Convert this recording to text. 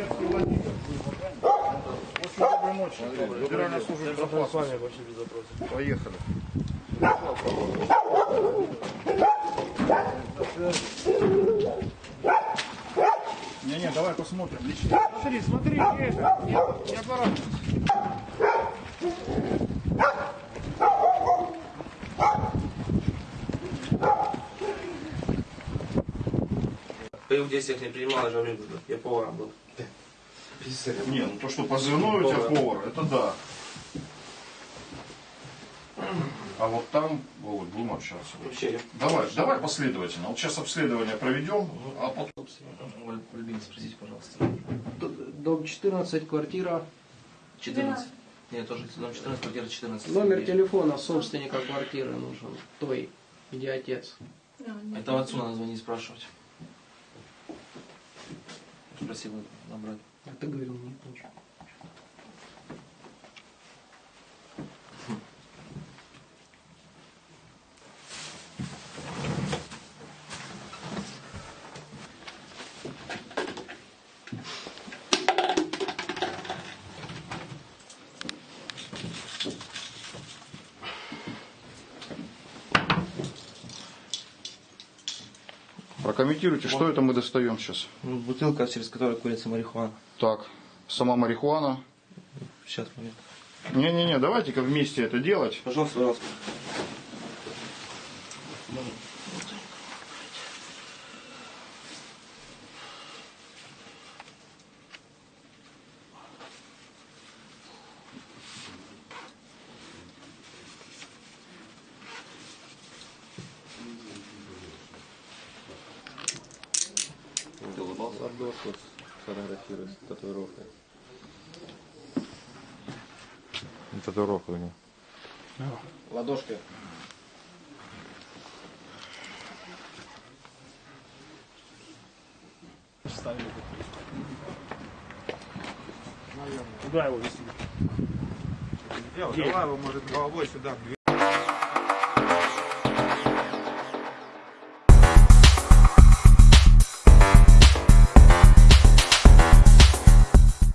Светский Владимир. Очень доброй ночи. Вообще без вопросов. Поехали. Не-не, давай посмотрим лично. Смотри, смотри, это, не, не аппарат. Боевых действиях не принимал, я же говорю, я поваром был. Не, ну то, что позывной у тебя повар, это да. А вот там, вот, будем общаться. Вообще, я Давай, давай последовательно. Вот сейчас обследование проведем, а потом... Альбин, спросите, пожалуйста. Дом 14, квартира. 14. Нет, тоже дом 14, квартира 14. Номер телефона собственника квартиры нужен. Той, где отец. Это отцу надо звонить спрашивать. Спросил набрать. А ты говорил, Прокомментируйте, что это мы достаем сейчас. Ну, бутылка, через которую курится марихуана. Так, сама марихуана. Сейчас, момент. Не-не-не, давайте-ка вместе это делать. Пожалуйста, пожалуйста. Ты улыбался? Ладошку сфотографируй с татуировкой. Татуировка у него. Ладошкой. Куда его вести? Давай его, может, головой сюда,